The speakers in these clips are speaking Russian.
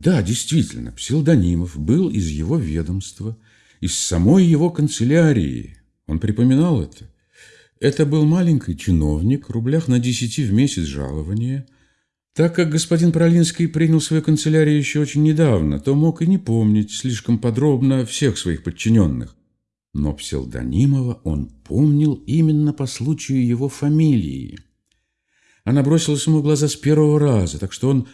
Да, действительно, Псилдонимов был из его ведомства, из самой его канцелярии. Он припоминал это. Это был маленький чиновник, рублях на десяти в месяц жалования. Так как господин Пролинский принял свою канцелярию еще очень недавно, то мог и не помнить слишком подробно всех своих подчиненных. Но Псилдонимова он помнил именно по случаю его фамилии. Она бросилась ему в глаза с первого раза, так что он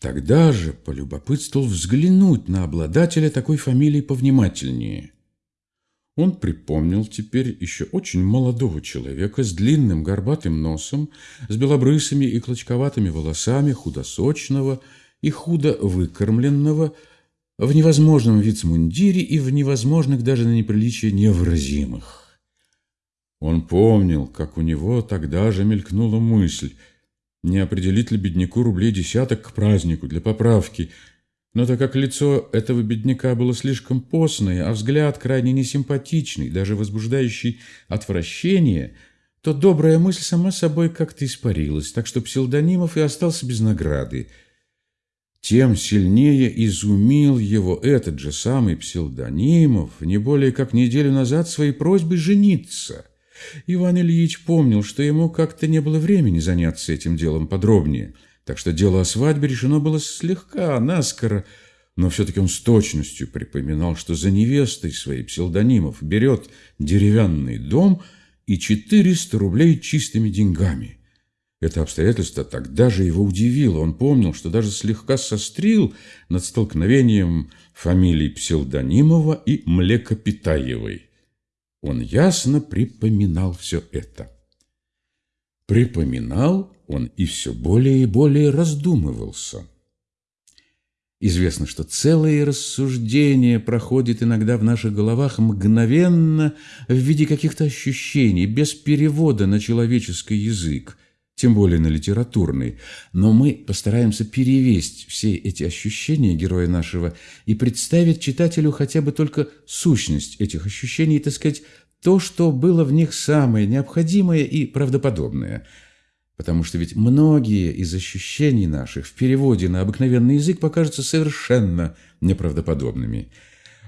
Тогда же полюбопытствовал взглянуть на обладателя такой фамилии повнимательнее. Он припомнил теперь еще очень молодого человека с длинным горбатым носом, с белобрысыми и клочковатыми волосами, худосочного и худо выкормленного, в невозможном вицмундире и в невозможных даже на неприличие невыразимых. Он помнил, как у него тогда же мелькнула мысль – не определить ли бедняку рублей десяток к празднику для поправки. Но так как лицо этого бедняка было слишком постное, а взгляд крайне несимпатичный, даже возбуждающий отвращение, то добрая мысль сама собой как-то испарилась, так что псевдонимов и остался без награды. Тем сильнее изумил его этот же самый псевдонимов не более как неделю назад своей просьбой жениться – Иван Ильич помнил, что ему как-то не было времени заняться этим делом подробнее, так что дело о свадьбе решено было слегка, наскоро, но все-таки он с точностью припоминал, что за невестой своей псевдонимов берет деревянный дом и 400 рублей чистыми деньгами. Это обстоятельство тогда же его удивило. Он помнил, что даже слегка сострил над столкновением фамилий Псевдонимова и Млекопитаевой. Он ясно припоминал все это. Припоминал он и все более и более раздумывался. Известно, что целые рассуждения проходят иногда в наших головах мгновенно в виде каких-то ощущений, без перевода на человеческий язык – тем более на литературный, но мы постараемся перевесть все эти ощущения героя нашего и представить читателю хотя бы только сущность этих ощущений, так сказать, то, что было в них самое необходимое и правдоподобное. Потому что ведь многие из ощущений наших в переводе на обыкновенный язык покажутся совершенно неправдоподобными.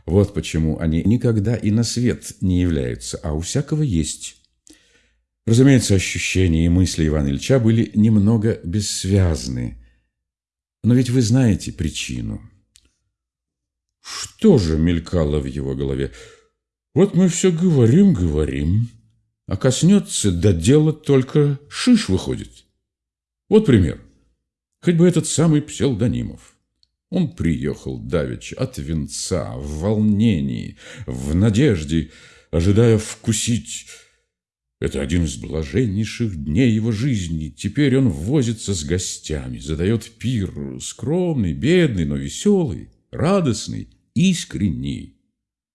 Вот почему они никогда и на свет не являются, а у всякого есть. Разумеется, ощущения и мысли Ивана Ильича были немного бессвязны. Но ведь вы знаете причину. Что же мелькало в его голове? Вот мы все говорим, говорим, а коснется до дела только шиш выходит. Вот пример. Хоть бы этот самый псевдонимов. Он приехал давеча от венца, в волнении, в надежде, ожидая вкусить это один из блаженнейших дней его жизни. Теперь он возится с гостями, задает пир, скромный, бедный, но веселый, радостный, искренний.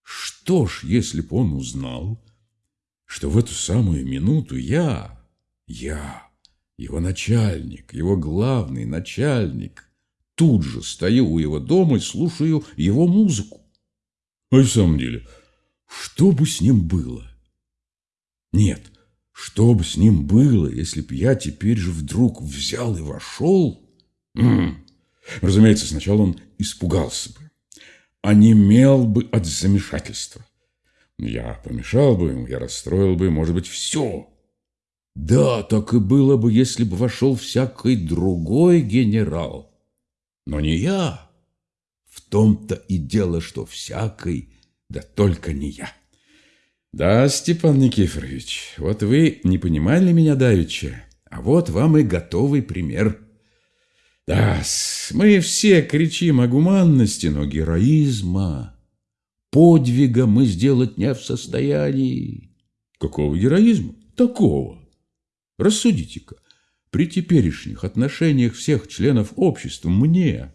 Что ж, если б он узнал, что в эту самую минуту я, я, его начальник, его главный начальник, тут же стою у его дома и слушаю его музыку. А в самом деле, что бы с ним было? Нет, — что бы с ним было, если б я теперь же вдруг взял и вошел? М -м. Разумеется, сначала он испугался бы, онемел бы от замешательства. Я помешал бы ему, я расстроил бы, может быть, все. Да, так и было бы, если бы вошел всякий другой генерал. Но не я. В том-то и дело, что всякий, да только не я. Да, Степан Никифорович, вот вы не понимали меня давеча, а вот вам и готовый пример. Да, мы все кричим о гуманности, но героизма, подвига мы сделать не в состоянии. Какого героизма? Такого. Рассудите-ка, при теперешних отношениях всех членов общества мне,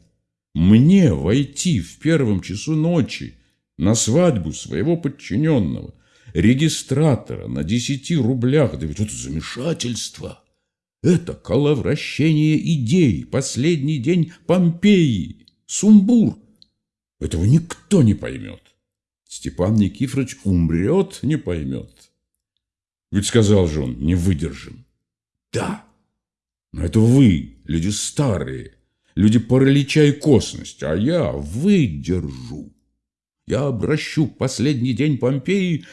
мне войти в первом часу ночи на свадьбу своего подчиненного – регистратора на десяти рублях. Да ведь это замешательство. Это коловращение идей, последний день Помпеи, сумбур. Этого никто не поймет. Степан Никифорович умрет, не поймет. Ведь сказал же он, не выдержим. Да, но это вы, люди старые. люди паралича и косность, а я выдержу. Я обращу последний день Помпеи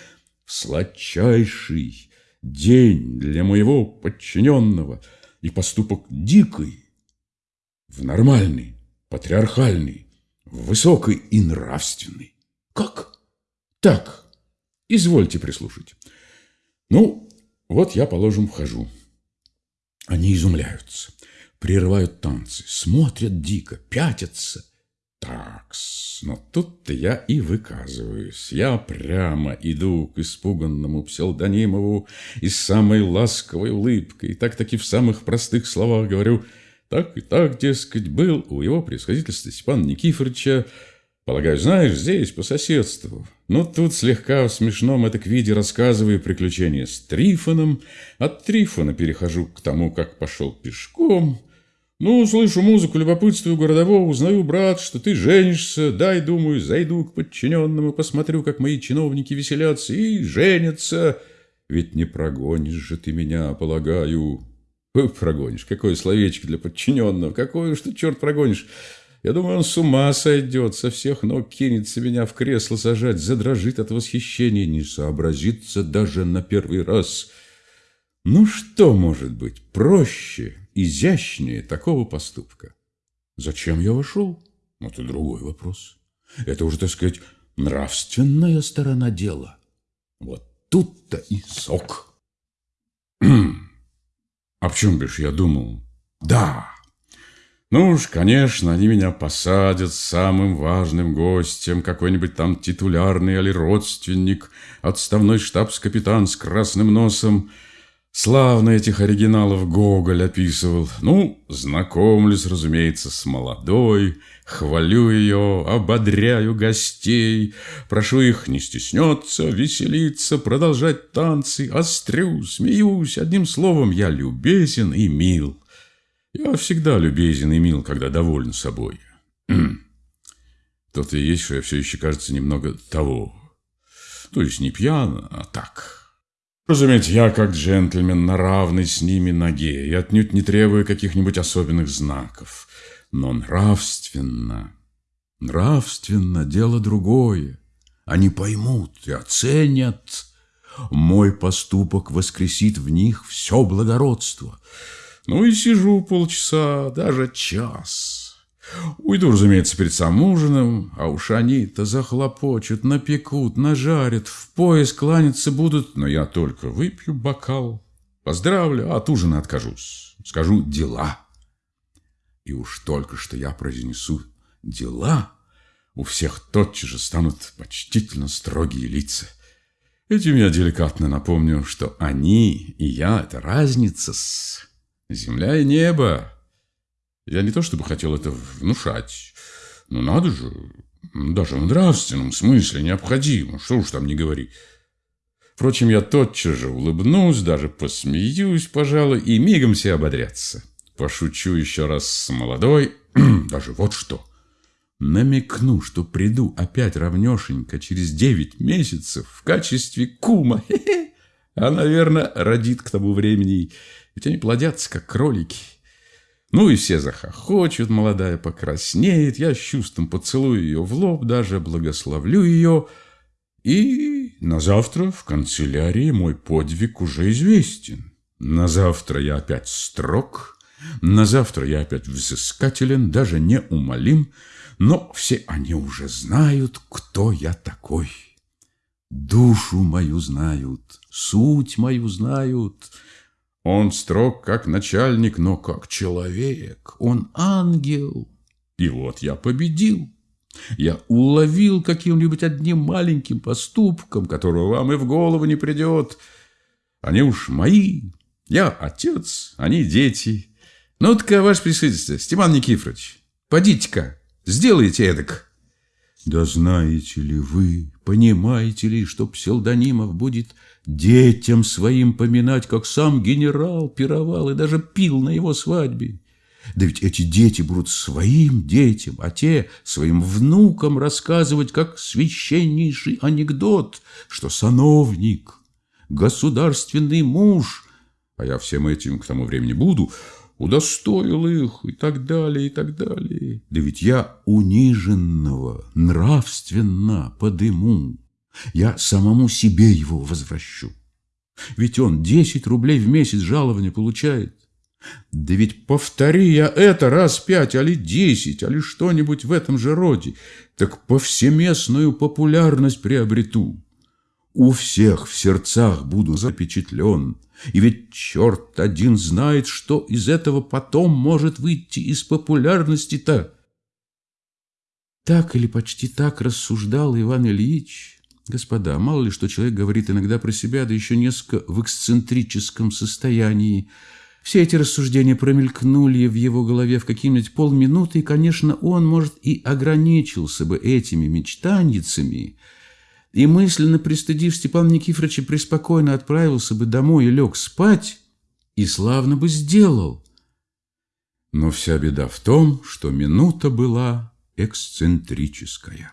сладчайший день для моего подчиненного и поступок дикий в нормальный, патриархальный, высокий и нравственный. Как? Так, извольте прислушать. Ну, вот я, положим, вхожу. Они изумляются, прерывают танцы, смотрят дико, пятятся. Такс, но тут-то я и выказываюсь. Я прямо иду к испуганному псевдонимову и с самой ласковой улыбкой, так-таки в самых простых словах говорю – так и так, дескать, был у его превосходительства Степана Никифоровича, полагаю, знаешь, здесь, по соседству. Но тут слегка в смешном это к виде рассказываю приключения с Трифоном. От Трифона перехожу к тому, как пошел пешком. Ну, слышу музыку, любопытствую городового, узнаю, брат, что ты женишься. Дай, думаю, зайду к подчиненному, посмотрю, как мои чиновники веселятся и женятся. Ведь не прогонишь же ты меня, полагаю. Прогонишь. Какое словечко для подчиненного. Какое уж ты, черт, прогонишь. Я думаю, он с ума сойдет, со всех ног кинется меня в кресло сажать, задрожит от восхищения, не сообразится даже на первый раз. Ну что может быть проще, изящнее такого поступка? Зачем я вошел? Это другой вопрос. Это уже, так сказать, нравственная сторона дела. Вот тут-то и сок. О чем бишь я думал? Да. Ну уж, конечно, они меня посадят самым важным гостем, какой-нибудь там титулярный или родственник, отставной штабс-капитан с красным носом. Славно этих оригиналов Гоголь описывал. Ну, знакомлюсь, разумеется, с молодой, хвалю ее, ободряю гостей, прошу их не стесняться, веселиться, продолжать танцы, острю, смеюсь. Одним словом, я любезен и мил. Я всегда любезен и мил, когда доволен собой. То-то и есть, что я все еще, кажется, немного того. То есть не пьян, а так, Разумеется, я как джентльмен на равной с ними ноге и отнюдь не требую каких-нибудь особенных знаков. Но нравственно, нравственно дело другое. Они поймут и оценят. Мой поступок воскресит в них все благородство. Ну и сижу полчаса, даже час. Уйду, разумеется, перед самым ужином, а уж они-то захлопочут, напекут, нажарят, в пояс кланяться будут, но я только выпью бокал, поздравлю, а от ужина откажусь, скажу «дела». И уж только что я произнесу «дела», у всех тотчас же станут почтительно строгие лица. Этим я деликатно напомню, что они и я — это разница с земля и небо. Я не то чтобы хотел это внушать, но надо же, даже в нравственном смысле необходимо, что уж там не говори. Впрочем, я тотчас же улыбнусь, даже посмеюсь, пожалуй, и мигом все ободрятся. Пошучу еще раз с молодой, даже вот что. Намекну, что приду опять равнешенько через девять месяцев в качестве кума. А, наверное, родит к тому времени, ведь они плодятся, как кролики. Ну и все захохочут, молодая покраснеет, я с чувством поцелую ее в лоб, даже благословлю ее. И на завтра в канцелярии мой подвиг уже известен. На завтра я опять строг, на завтра я опять взыскателен, даже не умолим, но все они уже знают, кто я такой. Душу мою знают, суть мою знают — он строг как начальник, но как человек. Он ангел. И вот я победил. Я уловил каким-нибудь одним маленьким поступком, которого вам и в голову не придет. Они уж мои. Я отец, они дети. Ну-ка, ваше присутствие, Степан Никифорович, подите-ка, сделайте эдак. Да знаете ли вы, понимаете ли, что псевдонимов будет детям своим поминать, как сам генерал пировал и даже пил на его свадьбе? Да ведь эти дети будут своим детям, а те своим внукам рассказывать, как священнейший анекдот, что сановник, государственный муж, а я всем этим к тому времени буду, удостоил их и так далее, и так далее. Да ведь я униженного нравственно подыму, я самому себе его возвращу. Ведь он 10 рублей в месяц жалования получает. Да ведь повтори я это раз пять, али десять, али что-нибудь в этом же роде, так повсеместную популярность приобрету. У всех в сердцах буду запечатлен, и ведь черт один знает, что из этого потом может выйти из популярности-то. Так или почти так рассуждал Иван Ильич. Господа, мало ли что человек говорит иногда про себя, да еще несколько в эксцентрическом состоянии. Все эти рассуждения промелькнули в его голове в какие-нибудь полминуты, и, конечно, он, может, и ограничился бы этими мечтанницами, и мысленно пристыдив Степана Никифоровича, преспокойно отправился бы домой и лег спать, и славно бы сделал. Но вся беда в том, что минута была эксцентрическая.